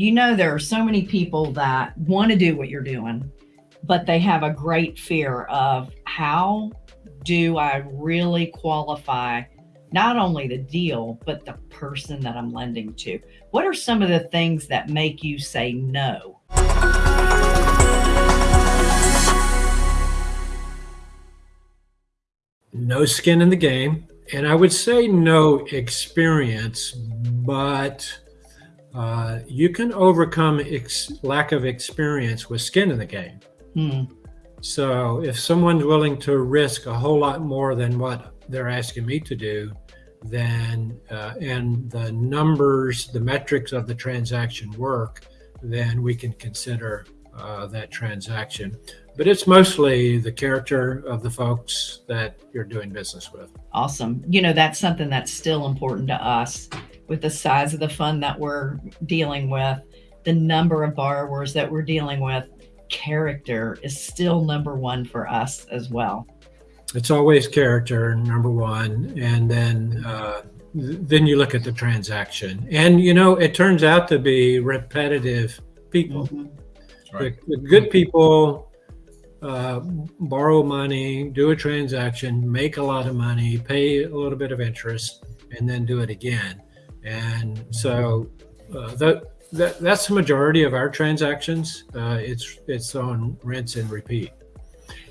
You know, there are so many people that want to do what you're doing, but they have a great fear of how do I really qualify not only the deal, but the person that I'm lending to? What are some of the things that make you say no? No skin in the game. And I would say no experience, but uh, you can overcome lack of experience with skin in the game. Hmm. So if someone's willing to risk a whole lot more than what they're asking me to do, then uh, and the numbers, the metrics of the transaction work, then we can consider uh, that transaction. But it's mostly the character of the folks that you're doing business with. Awesome. You know, that's something that's still important to us with the size of the fund that we're dealing with, the number of borrowers that we're dealing with. Character is still number one for us as well. It's always character, number one. And then, uh, then you look at the transaction. And, you know, it turns out to be repetitive people. Mm -hmm Right. The, the, good people uh, borrow money, do a transaction, make a lot of money, pay a little bit of interest, and then do it again. And so uh, that, that that's the majority of our transactions. Uh, it's it's on rinse and repeat.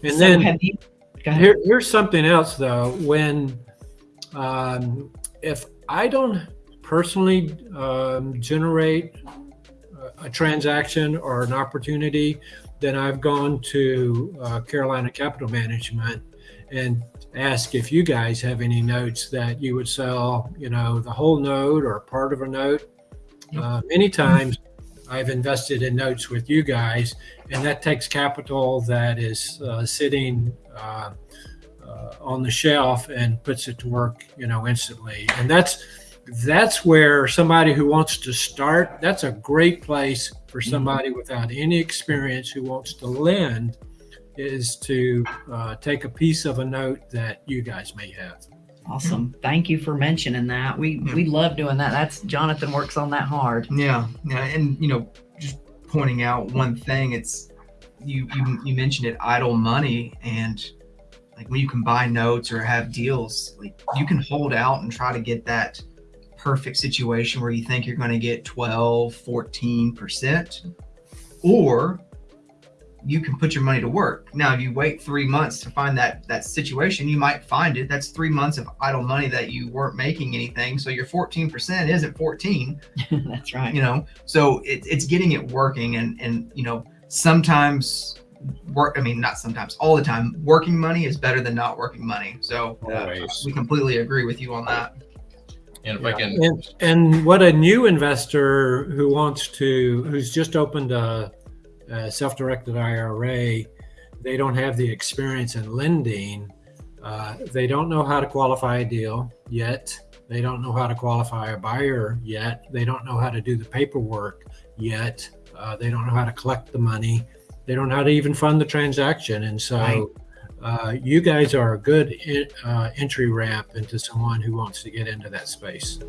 And so then you, here, here's something else though. When um, if I don't personally um, generate a transaction or an opportunity, then I've gone to uh, Carolina Capital Management and ask if you guys have any notes that you would sell, you know, the whole note or part of a note. Uh, many times I've invested in notes with you guys, and that takes capital that is uh, sitting uh, uh, on the shelf and puts it to work, you know, instantly. And that's that's where somebody who wants to start, that's a great place for mm-hmm. somebody without any experience who wants to lend is to uh, take a piece of a note that you guys may have. Awesome. Thank you for mentioning that. We yeah. we love doing that. That's Jonathan works on that hard. Yeah. Yeah. And you know, just pointing out one thing, it's you you, you mentioned it idle money and like when you can buy notes or have deals, like you can hold out and try to get that perfect situation where you think you're going to get 12, 14%, or you can put your money to work. Now, if you wait three months to find that that situation, you might find it. That's three months of idle money that you weren't making anything. So your 14% isn't 14. That's right. You know, so it, it's getting it working. And, and, you know, sometimes work, I mean, not sometimes, all the time, working money is better than not working money. So uh, we completely agree with you on that. And if yeah. I can, and, and, what a new investor who wants to, who's just opened a, a self-directed IRA, they don't have the experience in lending. Uh, they don't know how to qualify a deal yet. They don't know how to qualify a buyer yet. They don't know how to do the paperwork yet. Uh, they don't know how to collect the money. They don't know how to even fund the transaction. And so right uh, you guys are a good uh, entry ramp into someone who wants to get into that space.